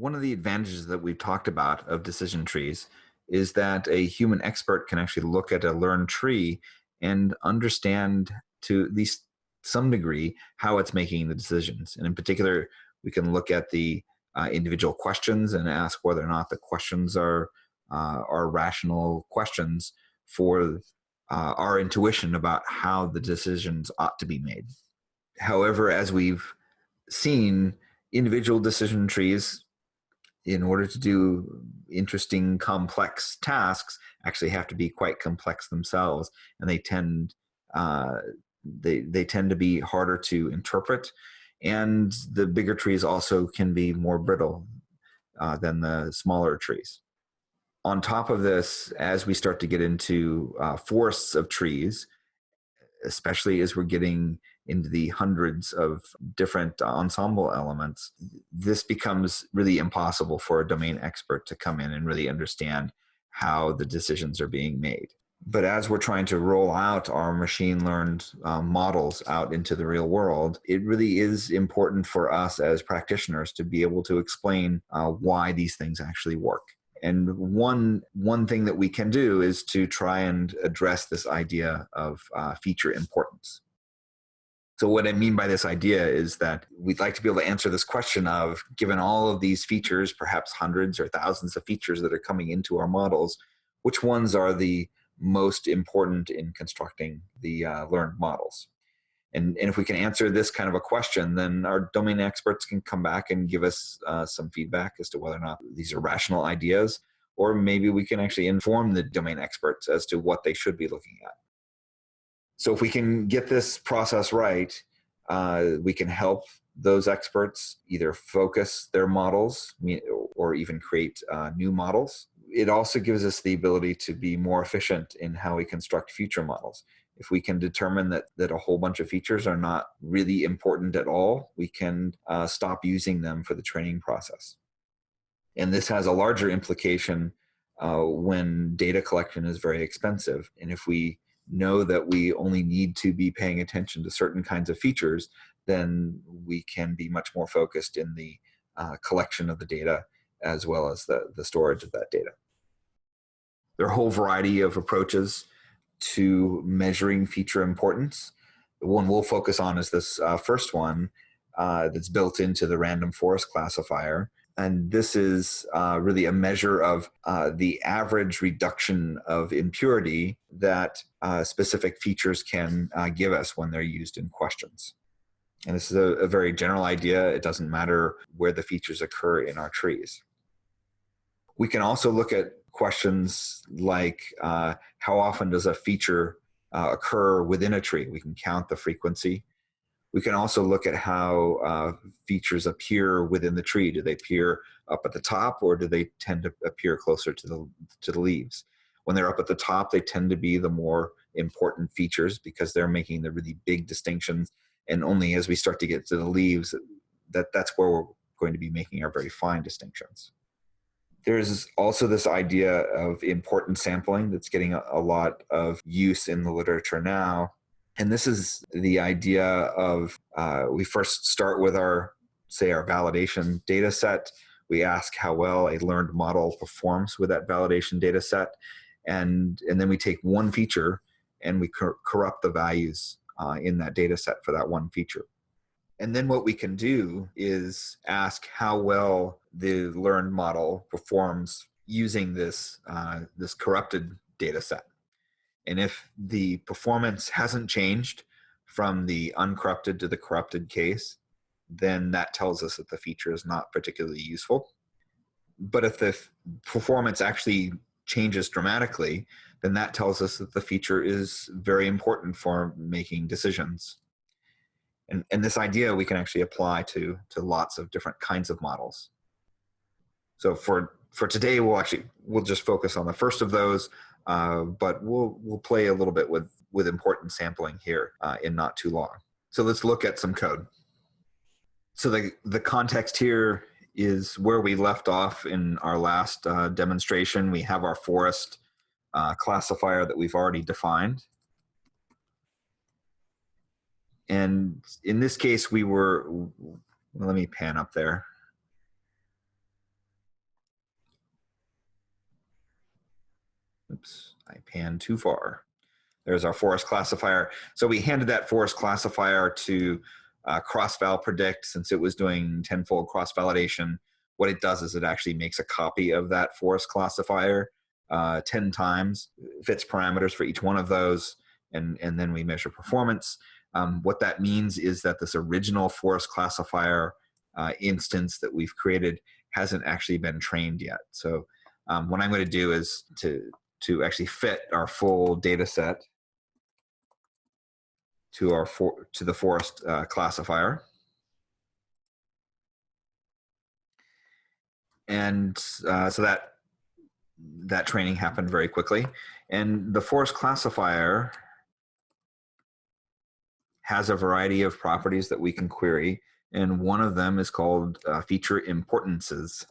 one of the advantages that we've talked about of decision trees is that a human expert can actually look at a learned tree and understand to at least some degree how it's making the decisions. And in particular, we can look at the uh, individual questions and ask whether or not the questions are uh, are rational questions for uh, our intuition about how the decisions ought to be made. However, as we've seen, individual decision trees, in order to do interesting, complex tasks, actually have to be quite complex themselves, and they tend uh, they they tend to be harder to interpret and the bigger trees also can be more brittle uh, than the smaller trees. On top of this, as we start to get into uh, forests of trees, especially as we're getting into the hundreds of different ensemble elements, this becomes really impossible for a domain expert to come in and really understand how the decisions are being made but as we're trying to roll out our machine learned um, models out into the real world, it really is important for us as practitioners to be able to explain uh, why these things actually work. And one one thing that we can do is to try and address this idea of uh, feature importance. So what I mean by this idea is that we'd like to be able to answer this question of, given all of these features, perhaps hundreds or thousands of features that are coming into our models, which ones are the most important in constructing the uh, learned models. And, and if we can answer this kind of a question, then our domain experts can come back and give us uh, some feedback as to whether or not these are rational ideas, or maybe we can actually inform the domain experts as to what they should be looking at. So if we can get this process right, uh, we can help those experts either focus their models or even create uh, new models it also gives us the ability to be more efficient in how we construct future models. If we can determine that, that a whole bunch of features are not really important at all, we can uh, stop using them for the training process. And this has a larger implication uh, when data collection is very expensive. And if we know that we only need to be paying attention to certain kinds of features, then we can be much more focused in the uh, collection of the data as well as the, the storage of that data. There are a whole variety of approaches to measuring feature importance. The one we'll focus on is this uh, first one uh, that's built into the random forest classifier. And this is uh, really a measure of uh, the average reduction of impurity that uh, specific features can uh, give us when they're used in questions. And this is a, a very general idea. It doesn't matter where the features occur in our trees. We can also look at questions like uh, how often does a feature uh, occur within a tree? We can count the frequency. We can also look at how uh, features appear within the tree. Do they appear up at the top or do they tend to appear closer to the, to the leaves? When they're up at the top, they tend to be the more important features because they're making the really big distinctions. And only as we start to get to the leaves, that, that's where we're going to be making our very fine distinctions there's also this idea of important sampling that's getting a, a, lot of use in the literature now. And this is the idea of uh, we first start with our, say, our validation data set. We ask how well a learned model performs with that validation data set. And, and then we take one feature and we cor corrupt the values uh, in that data set for that one feature. And then what we can do is ask how well the learned model performs using this, uh, this corrupted data set. And if the performance hasn't changed from the uncorrupted to the corrupted case, then that tells us that the feature is not particularly useful. But if the performance actually changes dramatically, then that tells us that the feature is very important for making decisions. And, and this idea we can actually apply to, to lots of different kinds of models. So for for today, we'll actually we'll just focus on the first of those, uh, but we'll we'll play a little bit with with important sampling here uh, in not too long. So let's look at some code. So the the context here is where we left off in our last uh, demonstration. We have our forest uh, classifier that we've already defined. And in this case, we were, let me pan up there. Oops, I panned too far. There's our forest classifier. So we handed that forest classifier to uh, cross-val predict since it was doing tenfold cross-validation. What it does is it actually makes a copy of that forest classifier uh, 10 times, fits parameters for each one of those, and, and then we measure performance. Um, what that means is that this original forest classifier uh, instance that we've created hasn't actually been trained yet. So um, what I'm going to do is to, to actually fit our full data set to our for, to the forest uh, classifier. And uh, so that that training happened very quickly. And the forest classifier has a variety of properties that we can query. And one of them is called uh, feature importances.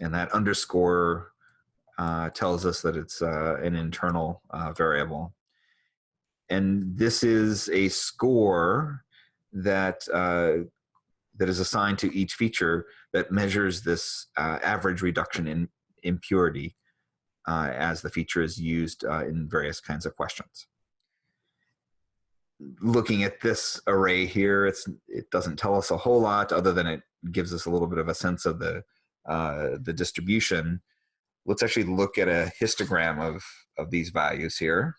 And that underscore uh, tells us that it's uh, an internal uh, variable. And this is a score that uh, that is assigned to each feature that measures this uh, average reduction in impurity uh, as the feature is used in various kinds of questions. Looking at this array here, it's it doesn't tell us a whole lot other than it gives us a little bit of a sense of the the distribution let's actually look at a histogram of, of these values here.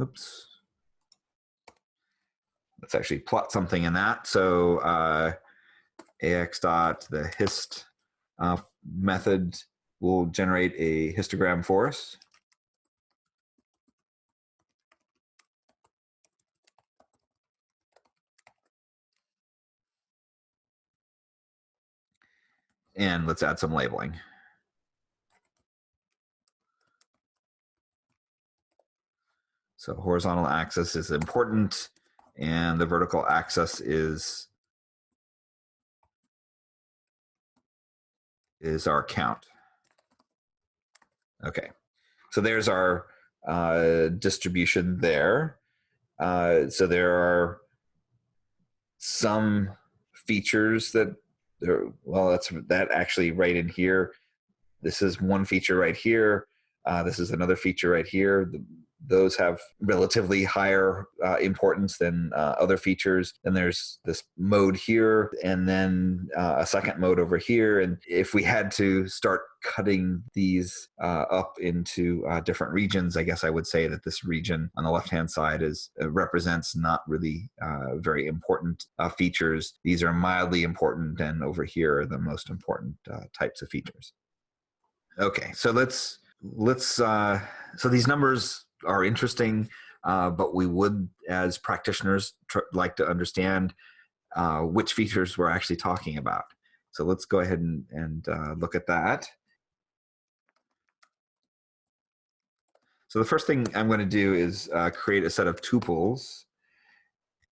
Oops. Let's actually plot something in that. So uh, ax dot the hist uh, method will generate a histogram for us. And let's add some labeling. So horizontal axis is important and the vertical axis is is our count. Okay, so there's our uh, distribution there. Uh, so there are some features that there, well, that's that actually right in here. This is one feature right here. Uh, this is another feature right here. The, those have relatively higher uh, importance than uh, other features. And there's this mode here, and then uh, a second mode over here. And if we had to start cutting these uh, up into uh, different regions, I guess I would say that this region on the left-hand side is uh, represents not really very important features. These are mildly important, and over here are the most important types of features. Okay, so let's let's so these numbers are interesting, uh, but we would, as practitioners, like to understand uh, which features we're actually talking about. So let's go ahead and, and uh, look at that. So the first thing I'm going to do is uh, create a set of tuples.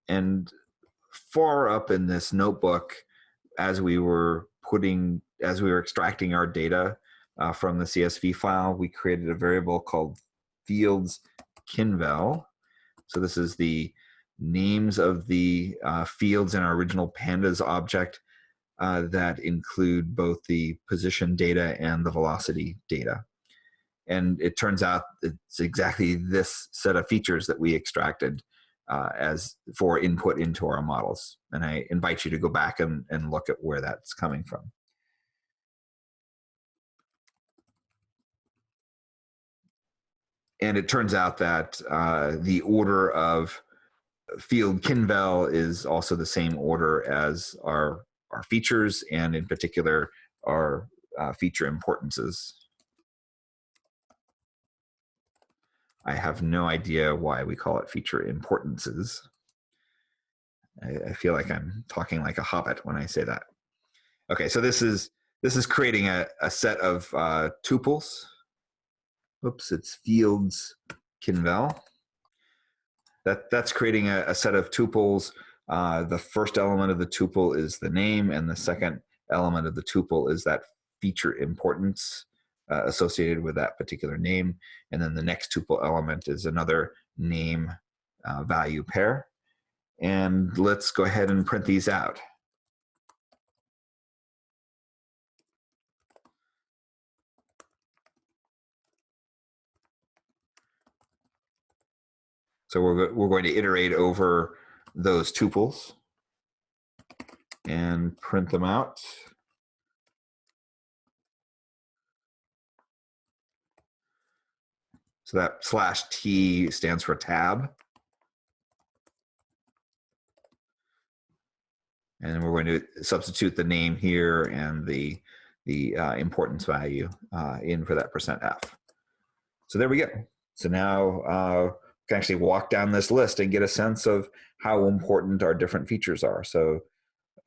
And far up in this notebook, as we were putting, as we were extracting our data uh, from the CSV file, we created a variable called fields Kinvel. So this is the names of the uh, fields in our original pandas object uh, that include both the position data and the velocity data. And it turns out it's exactly this set of features that we extracted uh, as for input into our models. And I invite you to go back and, and look at where that's coming from. And it turns out that uh, the order of field Kinvel is also the same order as our, our features, and in particular, our uh, feature importances. I have no idea why we call it feature importances. I, I feel like I'm talking like a hobbit when I say that. Okay, so this is this is creating a, a set of uh, tuples oops, it's fields Kinvel. That, that's creating a, a set of tuples. Uh, the first element of the tuple is the name, and the second element of the tuple is that feature importance uh, associated with that particular name. And then the next tuple element is another name uh, value pair. And let's go ahead and print these out. So we're, we're going to iterate over those tuples and print them out. So that slash T stands for tab. And then we're going to substitute the name here and the, the uh, importance value uh, in for that percent %F. So there we go. So now uh, can actually walk down this list and get a sense of how important our different features are. So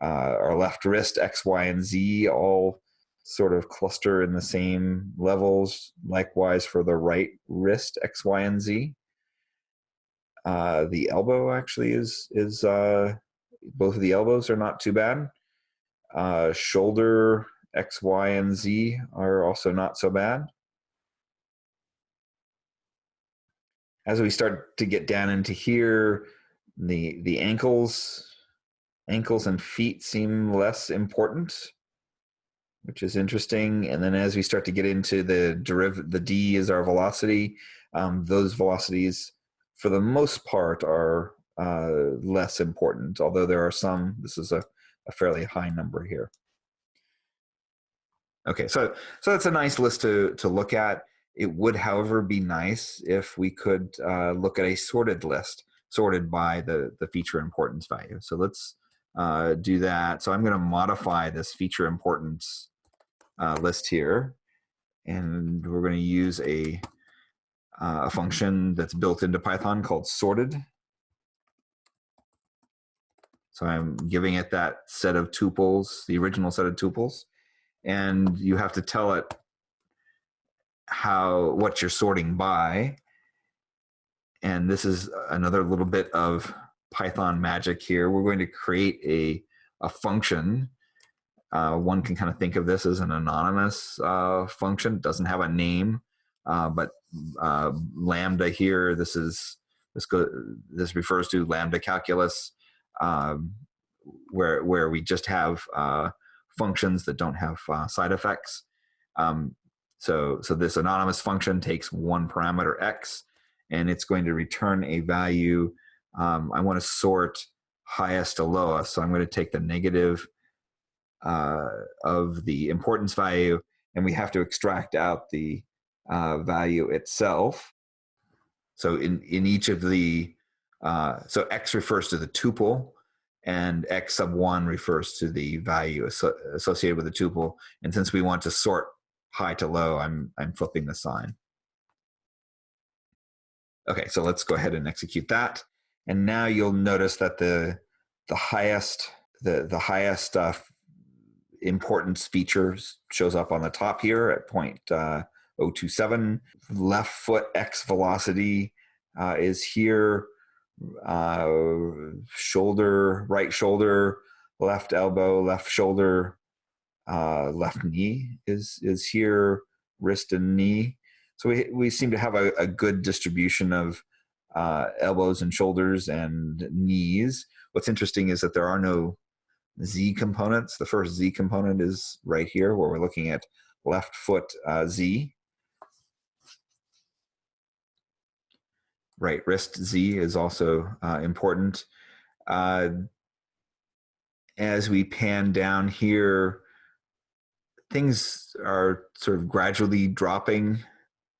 uh, our left wrist, X, Y, and Z all sort of cluster in the same levels. Likewise for the right wrist, X, Y, and Z. Uh, the elbow actually is, is uh, both of the elbows are not too bad. Uh, shoulder, X, Y, and Z are also not so bad. As we start to get down into here, the the ankles, ankles and feet seem less important, which is interesting. And then as we start to get into the deriv, the d is our velocity. Um, those velocities, for the most part, are uh, less important. Although there are some. This is a, a fairly high number here. Okay, so so that's a nice list to to look at. It would, however, be nice if we could uh, look at a sorted list, sorted by the, the feature importance value. So let's uh, do that. So I'm going to modify this feature importance uh, list here. And we're going to use a, uh, a function that's built into Python called sorted. So I'm giving it that set of tuples, the original set of tuples. And you have to tell it how what you're sorting by. And this is another little bit of python magic here. We're going to create a a function. Uh, one can kind of think of this as an anonymous uh, function. It doesn't have a name uh, but uh, lambda here this is this go this refers to lambda calculus um, where where we just have uh, functions that don't have uh, side effects. Um, so, so this anonymous function takes one parameter x, and it's going to return a value. Um, I want to sort highest to lowest, so I'm going to take the negative uh, of the importance value, and we have to extract out the uh, value itself. So in, in each of the, uh, so x refers to the tuple, and x sub 1 refers to the value associated with the tuple. And since we want to sort high to low, I'm, I'm flipping the sign. Okay, so let's go ahead and execute that. And now you'll notice that the, the highest, the, the highest uh, importance features shows up on the top here at point uh, 027. Left foot X velocity uh, is here. Uh, shoulder, right shoulder, left elbow, left shoulder, uh, left knee is is here, wrist and knee. So we we seem to have a, a good distribution of uh, elbows and shoulders and knees. What's interesting is that there are no Z components. The first Z component is right here, where we're looking at left foot uh, Z. Right wrist Z is also uh, important. Uh, as we pan down here, things are sort of gradually dropping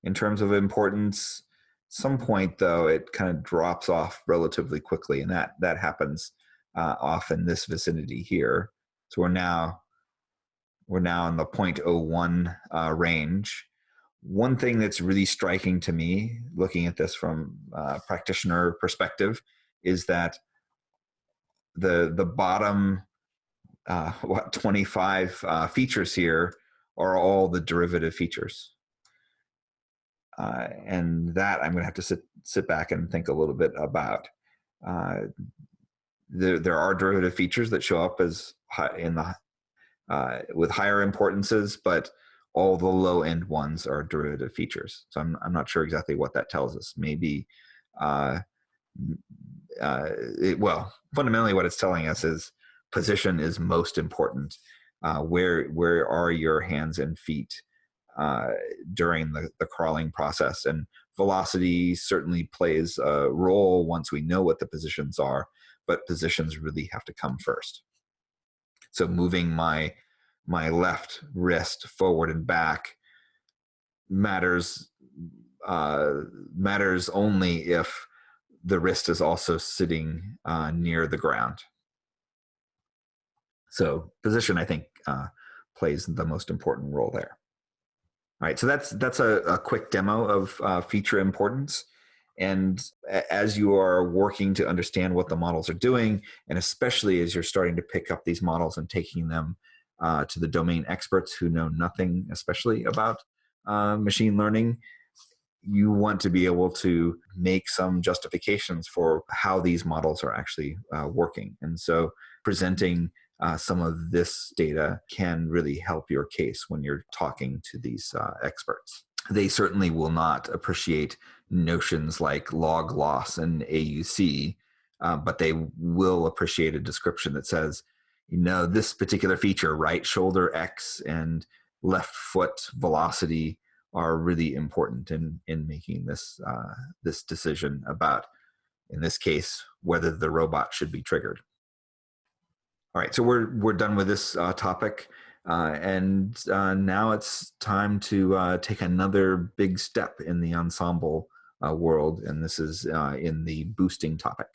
in terms of importance. Some point though, it kind of drops off relatively quickly, and that that happens uh, off in this vicinity here. So we're now we're now in the 0.01 uh, range. One thing that's really striking to me, looking at this from a practitioner perspective, is that the the bottom uh, what 25 uh, features here are all the derivative features. Uh, and that I'm going to have to sit sit back and think a little bit about. Uh, there, there are derivative features that show up as high in the uh, with higher importances, but all the low end ones are derivative features. So I'm, I'm not sure exactly what that tells us. Maybe, uh, uh, it, well, fundamentally what it's telling us is position is most important. Uh, where, where are your hands and feet uh, during the, the crawling process? And velocity certainly plays a role once we know what the positions are, but positions really have to come first. So moving my my left wrist forward and back matters uh, matters only if the wrist is also sitting uh, near the ground. So position, I think, uh, plays the most important role there. All right, so that's that's a, a quick demo of uh, feature importance. And as you are working to understand what the models are doing, and especially as you're starting to pick up these models and taking them uh, to the domain experts who know nothing, especially about uh, machine learning, you want to be able to make some justifications for how these models are actually uh, working. And so presenting uh, some of this data can really help your case when you're talking to these uh, experts. They certainly will not appreciate notions like log loss and AUC, uh, but they will appreciate a description that says, you know, this particular feature, right shoulder X and left foot velocity are really important in, in making this, uh, this decision about, in this case, whether the robot should be triggered. All right, so we're, we're done with this uh, topic. Uh, and uh, now it's time to uh, take another big step in the ensemble uh, world, and this is uh, in the boosting topic.